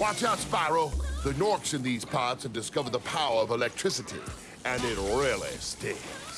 Watch out, Spyro. The Norks in these pods have discovered the power of electricity, and it really stinks.